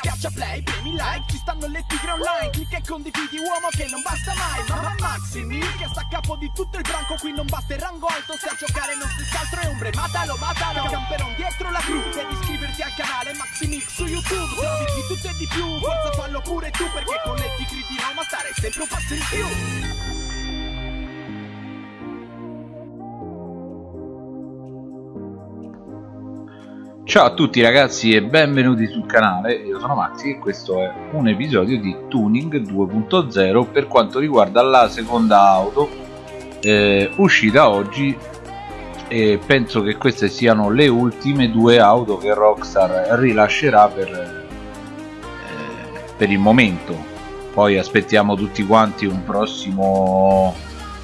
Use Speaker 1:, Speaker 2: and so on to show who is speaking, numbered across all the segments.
Speaker 1: Schiaccia play, premi like, ci stanno le tigre online Clicca e condividi uomo che non basta mai Mamma Maximi, che sta a capo di tutto il branco Qui non basta il rango alto, se a giocare non si altro è ombre Matalo, matalo, camperon dietro la gru Devi iscriverti al canale Maximix su YouTube Trovi di tutto e di più, forza fallo pure tu Perché con le tigre di Roma stare sempre un passo in più
Speaker 2: Ciao a tutti ragazzi e benvenuti sul canale, io sono Maxi e questo è un episodio di Tuning 2.0 per quanto riguarda la seconda auto eh, uscita oggi e penso che queste siano le ultime due auto che Rockstar rilascerà per, eh, per il momento. Poi aspettiamo tutti quanti un prossimo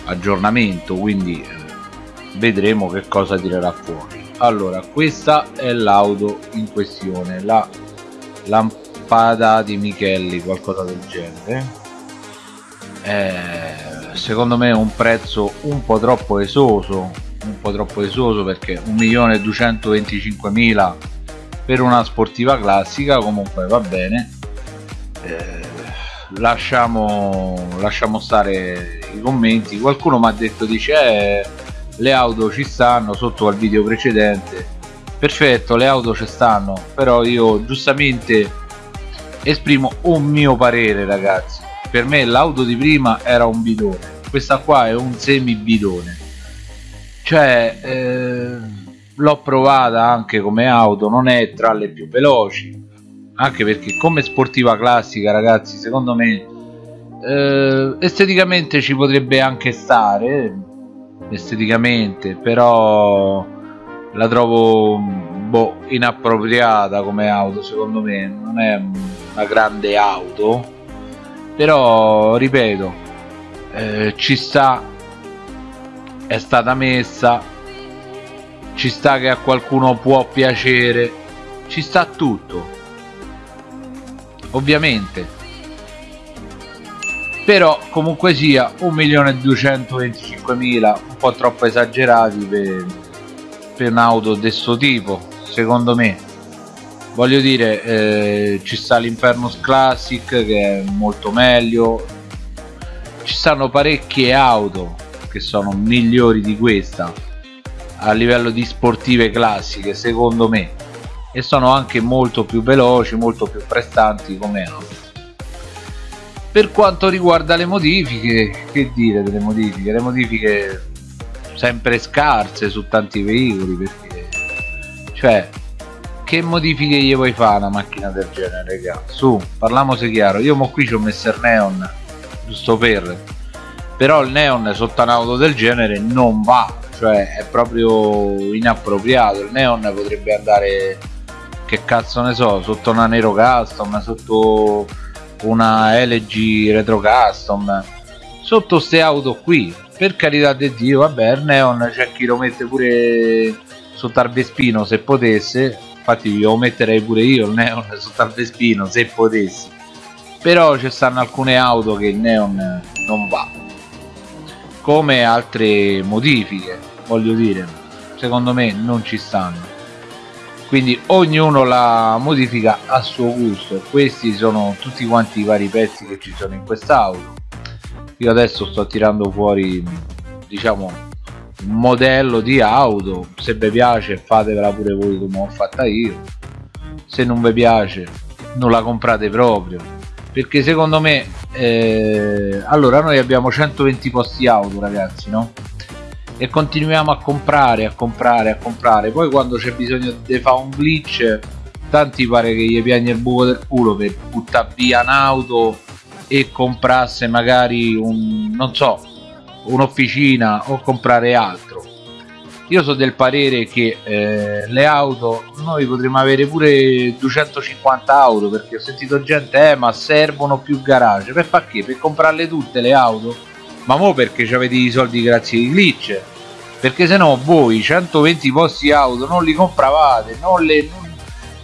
Speaker 2: aggiornamento quindi eh, vedremo che cosa tirerà fuori allora questa è l'auto in questione la lampada di Michelli qualcosa del genere. Eh, secondo me è un prezzo un po' troppo esoso un po' troppo esoso perché 1.225.000 per una sportiva classica comunque va bene. Eh, lasciamo lasciamo stare i commenti. Qualcuno mi ha detto dice eh, le auto ci stanno sotto al video precedente. Perfetto le auto ci stanno però io giustamente esprimo un mio parere ragazzi. Per me l'auto di prima era un bidone questa qua è un semi bidone cioè eh, l'ho provata anche come auto non è tra le più veloci anche perché come sportiva classica ragazzi secondo me eh, esteticamente ci potrebbe anche stare esteticamente però la trovo boh, inappropriata come auto secondo me. Non è una grande auto però ripeto eh, ci sta è stata messa ci sta che a qualcuno può piacere ci sta tutto. Ovviamente però comunque sia 1.225.000 un po' troppo esagerati per, per un'auto di questo tipo secondo me. Voglio dire eh, ci sta l'Infernus Classic che è molto meglio. Ci stanno parecchie auto che sono migliori di questa a livello di sportive classiche secondo me. E sono anche molto più veloci molto più prestanti come auto per quanto riguarda le modifiche che dire delle modifiche? Le modifiche sempre scarse su tanti veicoli perché cioè che modifiche gli vuoi fare una macchina del genere raga? Su parliamoci chiaro. Io mo qui ci ho messo il neon giusto per però il neon sotto un'auto del genere non va cioè è proprio inappropriato. Il neon potrebbe andare che cazzo ne so sotto una nero custom sotto una LG Retro Custom. Sotto ste auto qui per carità di Dio vabbè il neon c'è chi lo mette pure sotto al Vespino se potesse. Infatti lo metterei pure io il neon sotto al Vespino se potessi. Però ci stanno alcune auto che il neon non va come altre modifiche voglio dire. Secondo me non ci stanno quindi ognuno la modifica a suo gusto. Questi sono tutti quanti i vari pezzi che ci sono in quest'auto io adesso sto tirando fuori diciamo un modello di auto. Se vi piace fatevela pure voi come ho fatta io. Se non vi piace non la comprate proprio. Perché secondo me eh, allora noi abbiamo 120 posti auto ragazzi no? E continuiamo a comprare a comprare a comprare. Poi quando c'è bisogno di fare un glitch tanti pare che gli piagne il buco del culo per buttare via un'auto e comprasse magari un non so un'officina o comprare altro. Io sono del parere che eh, le auto noi potremmo avere pure 250 auto perché ho sentito gente eh ma servono più garage. Per far che? per comprarle tutte le auto ma mo perché avete i soldi grazie ai glitch? Perché se no voi 120 posti auto non li compravate non, le,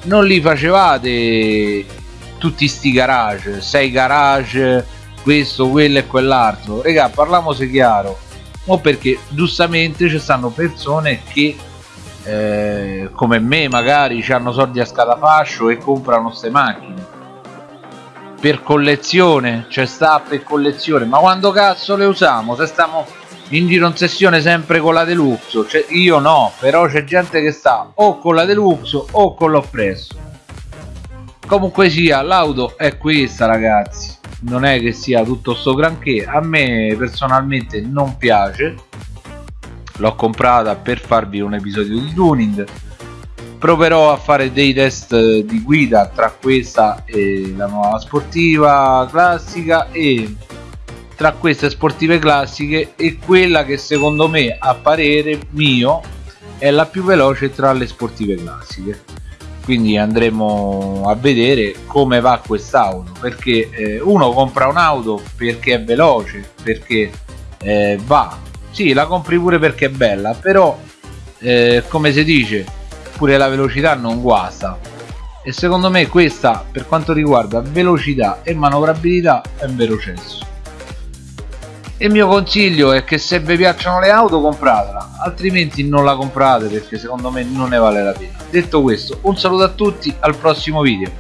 Speaker 2: non, li facevate tutti sti garage 6 garage questo quello e quell'altro. Regà parliamoci chiaro. O perché giustamente ci stanno persone che eh, come me magari hanno soldi a scatafascio e comprano queste macchine per collezione c'è sta per collezione ma quando cazzo le usiamo? Se stiamo in giro in sessione sempre con la deluxe cioè, io no però c'è gente che sta o con la deluxe o con l'oppresso comunque sia l'auto è questa ragazzi. Non è che sia tutto sto granché. A me personalmente non piace. L'ho comprata per farvi un episodio di tuning proverò a fare dei test di guida tra questa e la nuova sportiva classica e tra queste sportive classiche e quella che secondo me a parere mio è la più veloce tra le sportive classiche. Quindi andremo a vedere come va quest'auto perché eh, uno compra un'auto perché è veloce perché eh, va. Sì la compri pure perché è bella però eh, come si dice pure la velocità non guasta. E secondo me questa per quanto riguarda velocità e manovrabilità è un vero cesso. Il mio consiglio è che se vi piacciono le auto compratela altrimenti non la comprate perché secondo me non ne vale la pena. Detto questo un saluto a tutti al prossimo video